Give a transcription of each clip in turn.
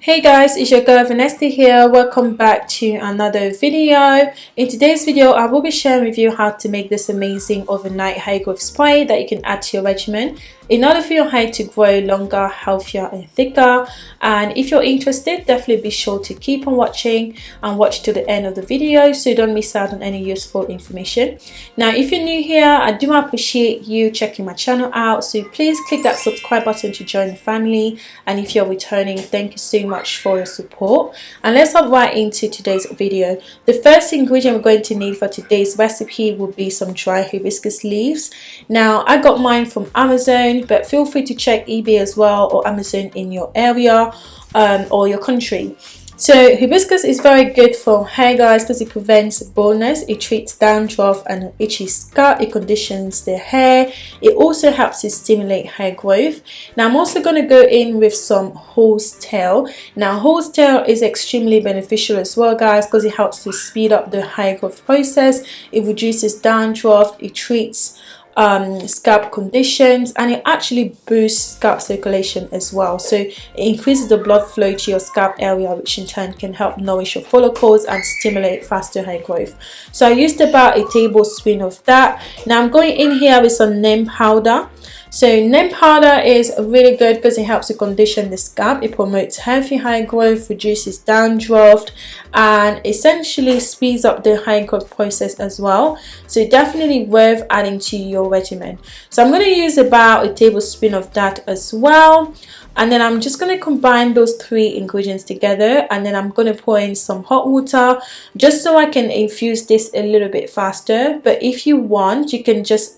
Hey guys, it's your girl Vanessa here. Welcome back to another video. In today's video, I will be sharing with you how to make this amazing overnight hair growth spray that you can add to your regimen in order for your hair to grow longer, healthier and thicker. And if you're interested, definitely be sure to keep on watching and watch to the end of the video so you don't miss out on any useful information. Now, if you're new here, I do appreciate you checking my channel out. So please click that subscribe button to join the family. And if you're returning, thank you so much for your support and let's hop right into today's video the first ingredient we're going to need for today's recipe will be some dry hibiscus leaves now i got mine from amazon but feel free to check ebay as well or amazon in your area um, or your country so hibiscus is very good for hair guys because it prevents baldness, it treats dandruff and itchy scalp, it conditions the hair, it also helps to stimulate hair growth. Now I'm also going to go in with some horsetail. Now horsetail is extremely beneficial as well guys because it helps to speed up the hair growth process, it reduces dandruff, it treats um, scalp conditions and it actually boosts scalp circulation as well. So it increases the blood flow to your scalp area which in turn can help nourish your follicles and stimulate faster hair growth. So I used about a tablespoon of that. Now I'm going in here with some neem powder so neem powder is really good because it helps to condition the scalp. It promotes healthy hair growth, reduces dandruff, and essentially speeds up the hair growth process as well. So definitely worth adding to your regimen. So I'm going to use about a tablespoon of that as well. And then I'm just going to combine those three ingredients together and then I'm going to pour in some hot water just so I can infuse this a little bit faster. But if you want, you can just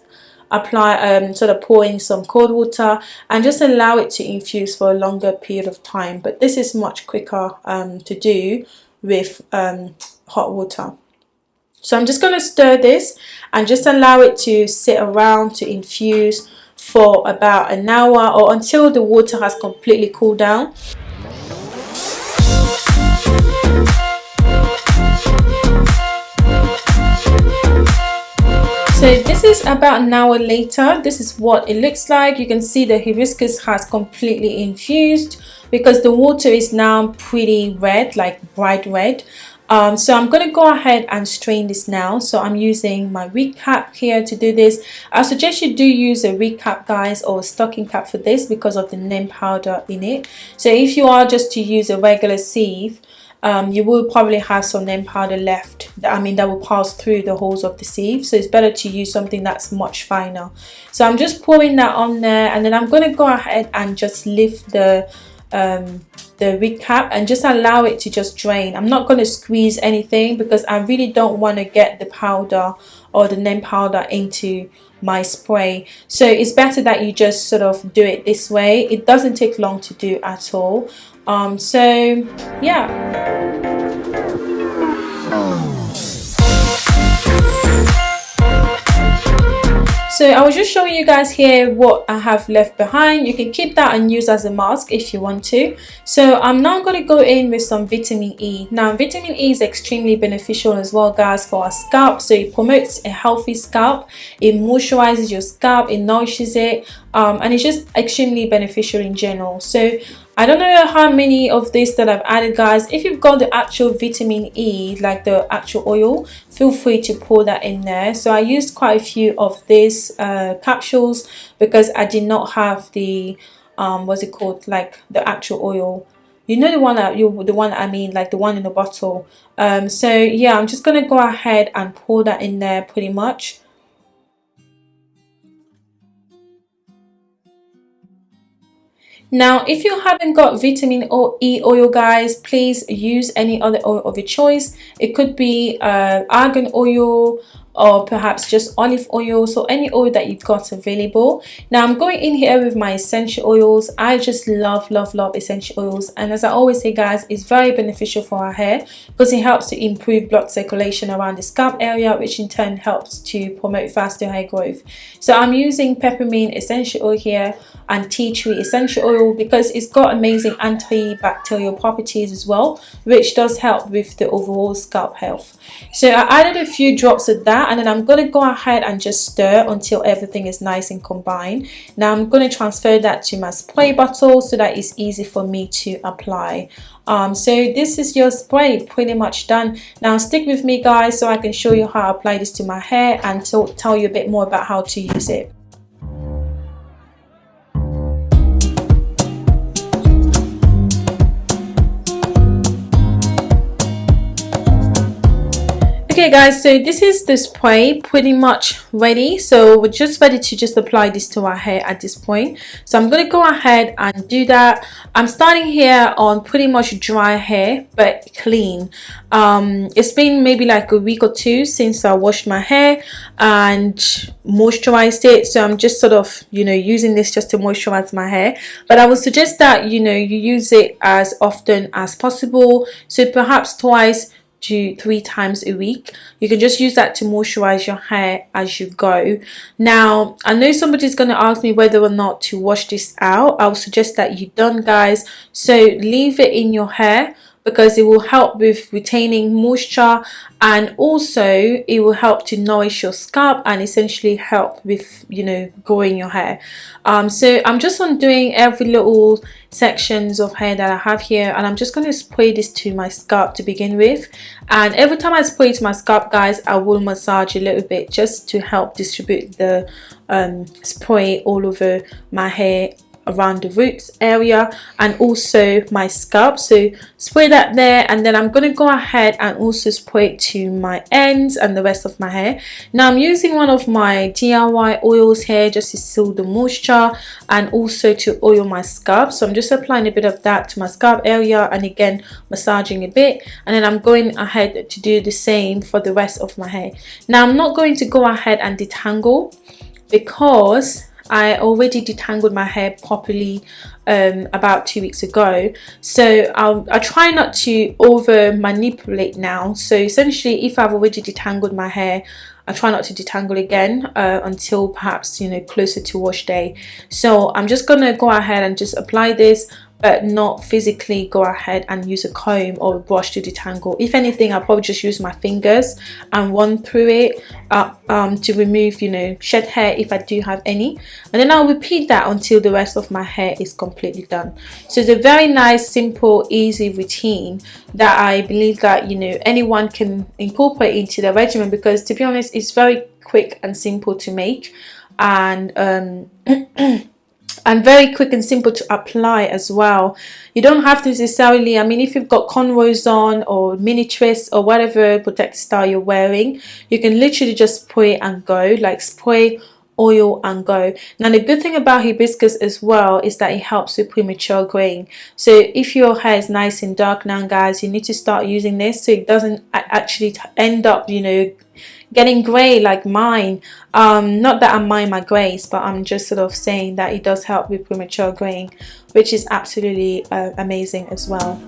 apply um, sort of pour in some cold water and just allow it to infuse for a longer period of time. But this is much quicker um, to do with um, hot water. So I'm just going to stir this and just allow it to sit around to infuse for about an hour or until the water has completely cooled down so this is about an hour later this is what it looks like you can see the hibiscus has completely infused because the water is now pretty red like bright red um, so I'm going to go ahead and strain this now. So I'm using my wig cap here to do this. I suggest you do use a wig cap guys or a stocking cap for this because of the neem powder in it. So if you are just to use a regular sieve, um, you will probably have some neem powder left. I mean that will pass through the holes of the sieve. So it's better to use something that's much finer. So I'm just pouring that on there and then I'm going to go ahead and just lift the um, the wig cap and just allow it to just drain. I'm not going to squeeze anything because I really don't want to get the powder or the neem powder into my spray. So it's better that you just sort of do it this way. It doesn't take long to do at all um, so yeah. So I was just showing you guys here what I have left behind. You can keep that and use as a mask if you want to. So I'm now going to go in with some vitamin E. Now vitamin E is extremely beneficial as well guys for our scalp. So it promotes a healthy scalp. It moisturizes your scalp. It nourishes it. Um, and it's just extremely beneficial in general. So I don't know how many of this that I've added guys. If you've got the actual vitamin E like the actual oil feel free to pour that in there. So I used quite a few of these uh, capsules because I did not have the um, what's it called? Like the actual oil. You know the one that you the one I mean like the one in the bottle. Um, so yeah I'm just gonna go ahead and pour that in there pretty much Now, if you haven't got vitamin E oil, guys, please use any other oil of your choice. It could be uh, argan oil or perhaps just olive oil so any oil that you've got available. Now i'm going in here with my essential oils. I just love love love essential oils. And as i always say guys it's very beneficial for our hair because it helps to improve blood circulation around the scalp area which in turn helps to promote faster hair growth. So i'm using peppermint essential oil here and tea tree essential oil because it's got amazing antibacterial properties as well which does help with the overall scalp health. So I added a few drops of that and then I'm going to go ahead and just stir until everything is nice and combined. Now I'm going to transfer that to my spray bottle so that it's easy for me to apply. Um, so this is your spray pretty much done. Now stick with me guys so I can show you how I apply this to my hair and tell you a bit more about how to use it okay guys so this is the spray pretty much ready. So we're just ready to just apply this to our hair at this point. So i'm going to go ahead and do that. I'm starting here on pretty much dry hair but clean. Um, it's been maybe like a week or two since i washed my hair and moisturized it. So i'm just sort of you know using this just to moisturize my hair. But i would suggest that you know you use it as often as possible. So perhaps twice to three times a week. You can just use that to moisturize your hair as you go. Now i know somebody's going to ask me whether or not to wash this out. I'll suggest that you don't guys. So leave it in your hair because it will help with retaining moisture and also it will help to nourish your scalp and essentially help with you know growing your hair. Um, so I'm just undoing every little sections of hair that I have here and I'm just going to spray this to my scalp to begin with. And every time I spray it to my scalp guys I will massage a little bit just to help distribute the um, spray all over my hair around the roots area and also my scalp. So spray that there and then I'm to go ahead and also spray it to my ends and the rest of my hair. Now I'm using one of my DIY oils here just to seal the moisture and also to oil my scalp. So I'm just applying a bit of that to my scalp area and again massaging a bit and then I'm going ahead to do the same for the rest of my hair. Now I'm not going to go ahead and detangle because I already detangled my hair properly um, about two weeks ago. So I'll, I try not to over manipulate now. So essentially if I've already detangled my hair I try not to detangle again uh, until perhaps you know closer to wash day. So I'm just gonna go ahead and just apply this but not physically go ahead and use a comb or a brush to detangle. If anything I'll probably just use my fingers and run through it uh, um, to remove you know shed hair if I do have any. And then I'll repeat that until the rest of my hair is completely done. So it's a very nice simple easy routine that I believe that you know anyone can incorporate into their regimen because to be honest it's very quick and simple to make. And um, and very quick and simple to apply as well. You don't have to necessarily i mean if you've got cornrows on or mini twists or whatever protective style you're wearing you can literally just spray and go. Like spray oil and go. Now the good thing about hibiscus as well is that it helps with premature graying so if your hair is nice and dark now guys you need to start using this so it doesn't actually end up you know getting grey like mine. Um, not that I mind my greys but I'm just sort of saying that it does help with premature graying which is absolutely uh, amazing as well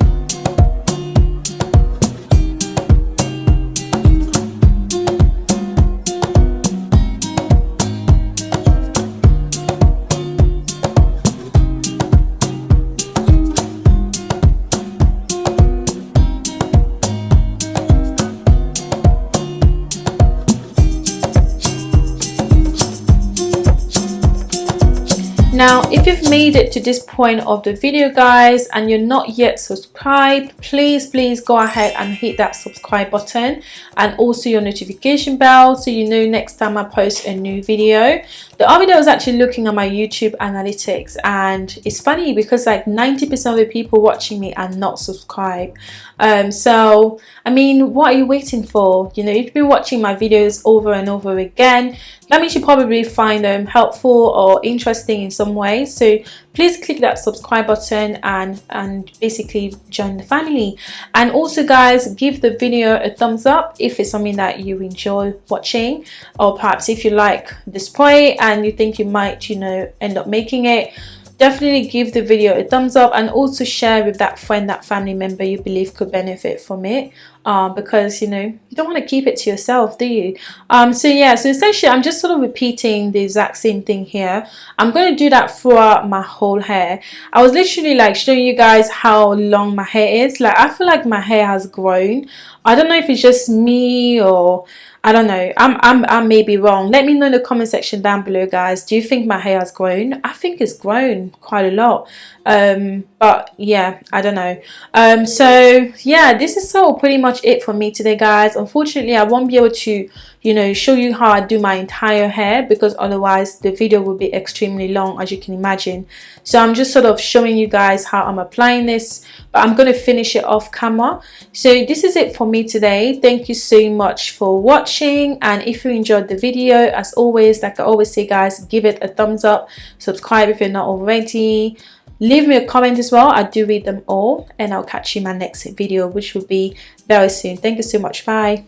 now if you've made it to this point of the video guys and you're not yet subscribed please please go ahead and hit that subscribe button and also your notification bell so you know next time I post a new video the other day I was actually looking at my YouTube analytics and it's funny because like 90% of the people watching me are not subscribed. Um, so I mean what are you waiting for? You know you've been watching my videos over and over again. That means you probably find them helpful or interesting in some way. So please click that subscribe button and and basically join the family. And also guys give the video a thumbs up if it's something that you enjoy watching or perhaps if you like display and you think you might you know end up making it. Definitely give the video a thumbs up and also share with that friend that family member you believe could benefit from it uh, because you know you don't want to keep it to yourself do you um so yeah so essentially i'm just sort of repeating the exact same thing here i'm going to do that throughout my whole hair i was literally like showing you guys how long my hair is like i feel like my hair has grown i don't know if it's just me or I don't know. I'm, I'm, I may be wrong. Let me know in the comment section down below, guys. Do you think my hair has grown? I think it's grown quite a lot. Um, but yeah, I don't know. Um, so yeah, this is so pretty much it for me today, guys. Unfortunately, I won't be able to, you know, show you how I do my entire hair because otherwise the video will be extremely long, as you can imagine. So I'm just sort of showing you guys how I'm applying this, but I'm going to finish it off camera. So this is it for me today. Thank you so much for watching and if you enjoyed the video as always like I always say guys give it a thumbs up subscribe if you're not already leave me a comment as well. I do read them all and I'll catch you in my next video which will be very soon. Thank you so much. Bye